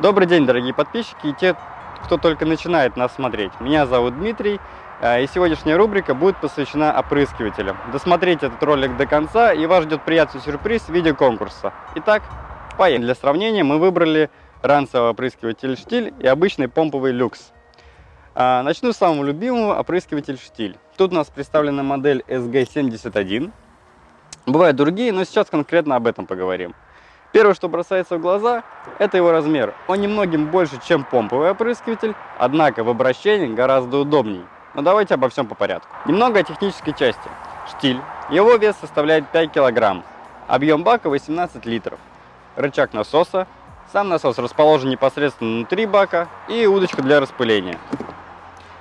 Добрый день, дорогие подписчики и те, кто только начинает нас смотреть. Меня зовут Дмитрий, э, и сегодняшняя рубрика будет посвящена опрыскивателям. Досмотрите этот ролик до конца, и вас ждет приятный сюрприз в виде конкурса. Итак, поехали. Для сравнения мы выбрали ранцевый опрыскиватель «Штиль» и обычный помповый «Люкс». А, начну с самого любимого опрыскиватель «Штиль». Тут у нас представлена модель SG71. Бывают другие, но сейчас конкретно об этом поговорим. Первое, что бросается в глаза, это его размер. Он немногим больше, чем помповый опрыскиватель, однако в обращении гораздо удобней. Но давайте обо всем по порядку. Немного о технической части. Штиль. Его вес составляет 5 кг. Объем бака 18 литров. Рычаг насоса. Сам насос расположен непосредственно внутри бака и удочка для распыления.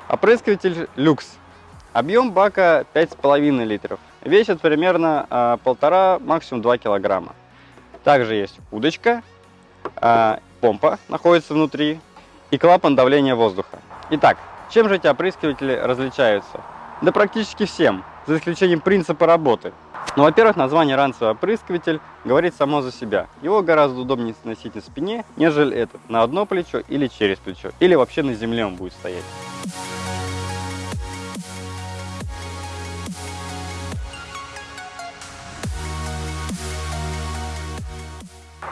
Опрыскиватель люкс. Объем бака 5,5 литров. Весит примерно 1,5, а, максимум 2 килограмма. Также есть удочка, а, помпа находится внутри и клапан давления воздуха. Итак, чем же эти опрыскиватели различаются? Да практически всем, за исключением принципа работы. Ну, во-первых, название ранцевый опрыскиватель говорит само за себя. Его гораздо удобнее носить на спине, нежели этот, на одно плечо или через плечо, или вообще на земле он будет стоять.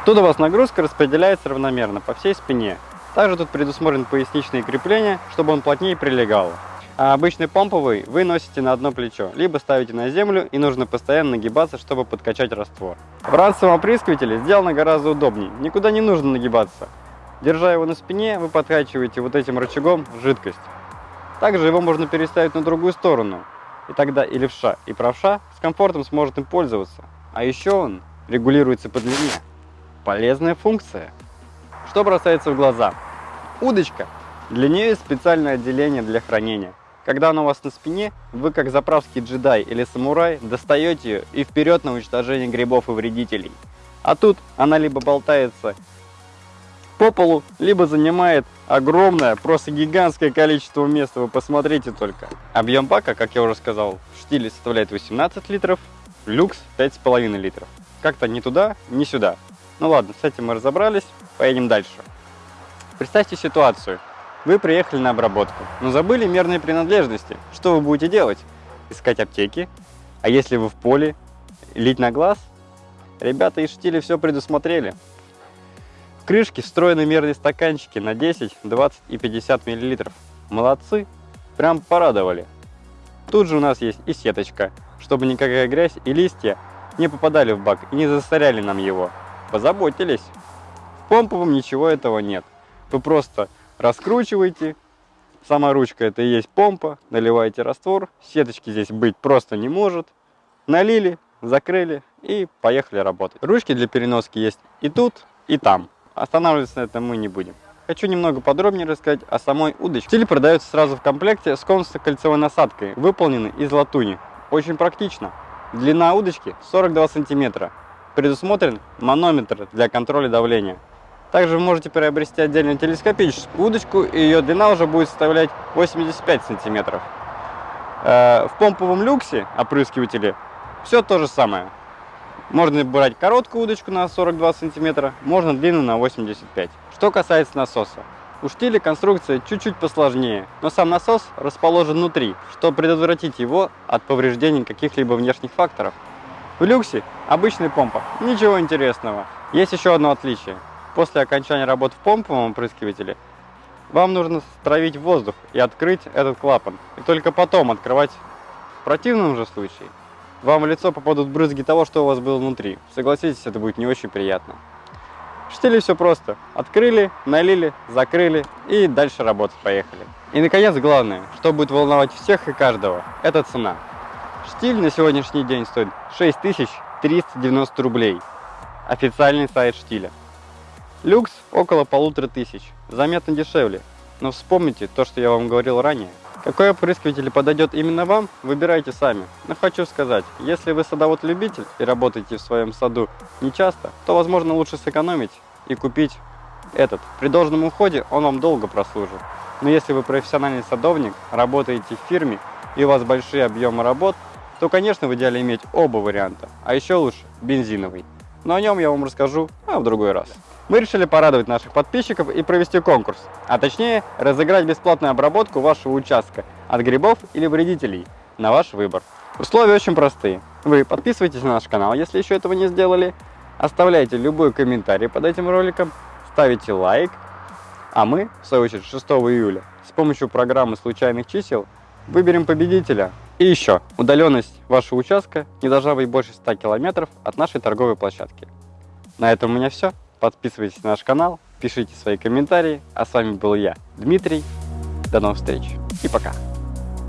Тут у вас нагрузка распределяется равномерно по всей спине. Также тут предусмотрен поясничные крепления, чтобы он плотнее прилегал. А обычный помповый вы носите на одно плечо, либо ставите на землю и нужно постоянно нагибаться, чтобы подкачать раствор. В ранцевом опрыскивателе сделано гораздо удобнее, никуда не нужно нагибаться. Держа его на спине, вы подкачиваете вот этим рычагом жидкость. Также его можно переставить на другую сторону, и тогда и левша, и правша с комфортом сможет им пользоваться. А еще он регулируется по длине. Полезная функция. Что бросается в глаза? Удочка. Для нее есть специальное отделение для хранения. Когда она у вас на спине, вы как заправский джедай или самурай достаете ее и вперед на уничтожение грибов и вредителей. А тут она либо болтается по полу, либо занимает огромное, просто гигантское количество места. Вы посмотрите только. Объем бака, как я уже сказал, в штиле составляет 18 литров, люкс 5,5 литров. Как-то ни туда, ни сюда. Ну ладно, с этим мы разобрались, поедем дальше. Представьте ситуацию. Вы приехали на обработку, но забыли мерные принадлежности. Что вы будете делать? Искать аптеки? А если вы в поле? Лить на глаз? Ребята из штиля все предусмотрели. В крышке встроены мерные стаканчики на 10, 20 и 50 мл. Молодцы, прям порадовали. Тут же у нас есть и сеточка, чтобы никакая грязь и листья не попадали в бак и не засоряли нам его позаботились. В помповом ничего этого нет. Вы просто раскручиваете, сама ручка это и есть помпа, наливаете раствор, сеточки здесь быть просто не может. Налили, закрыли и поехали работать. Ручки для переноски есть и тут, и там. Останавливаться на этом мы не будем. Хочу немного подробнее рассказать о самой удочке. Стиль продается сразу в комплекте с конусо-кольцевой насадкой, выполненной из латуни. Очень практично. Длина удочки 42 сантиметра предусмотрен манометр для контроля давления. Также вы можете приобрести отдельную телескопическую удочку, и ее длина уже будет составлять 85 сантиметров. Э, в помповом люксе опрыскивателе все то же самое. Можно брать короткую удочку на 42 сантиметра, можно длинную на 85. Что касается насоса. У штиля конструкция чуть-чуть посложнее, но сам насос расположен внутри, чтобы предотвратить его от повреждений каких-либо внешних факторов. В люксе обычная помпа, ничего интересного. Есть еще одно отличие. После окончания работ в помповом опрыскивателе вам нужно стравить воздух и открыть этот клапан. И только потом открывать. В противном же случае вам в лицо попадут брызги того, что у вас было внутри. Согласитесь, это будет не очень приятно. В штиле все просто. Открыли, налили, закрыли и дальше работать поехали. И наконец главное, что будет волновать всех и каждого, это цена. Штиль на сегодняшний день стоит 6390 рублей. Официальный сайт штиля. Люкс около полутора тысяч. Заметно дешевле. Но вспомните то, что я вам говорил ранее. Какой опрыскиватель подойдет именно вам, выбирайте сами. Но хочу сказать, если вы садовод-любитель и работаете в своем саду не часто, то возможно лучше сэкономить и купить этот. При должном уходе он вам долго прослужит. Но если вы профессиональный садовник, работаете в фирме и у вас большие объемы работ, то, конечно, в идеале иметь оба варианта, а еще лучше бензиновый. но о нем я вам расскажу а в другой раз. Мы решили порадовать наших подписчиков и провести конкурс, а точнее разыграть бесплатную обработку вашего участка от грибов или вредителей на ваш выбор. Условия очень простые. Вы подписывайтесь на наш канал, если еще этого не сделали, оставляйте любой комментарий под этим роликом, ставите лайк, а мы, в свою очередь, 6 июля с помощью программы случайных чисел выберем победителя. И еще, удаленность вашего участка не должна быть больше 100 километров от нашей торговой площадки. На этом у меня все. Подписывайтесь на наш канал, пишите свои комментарии. А с вами был я, Дмитрий. До новых встреч и пока.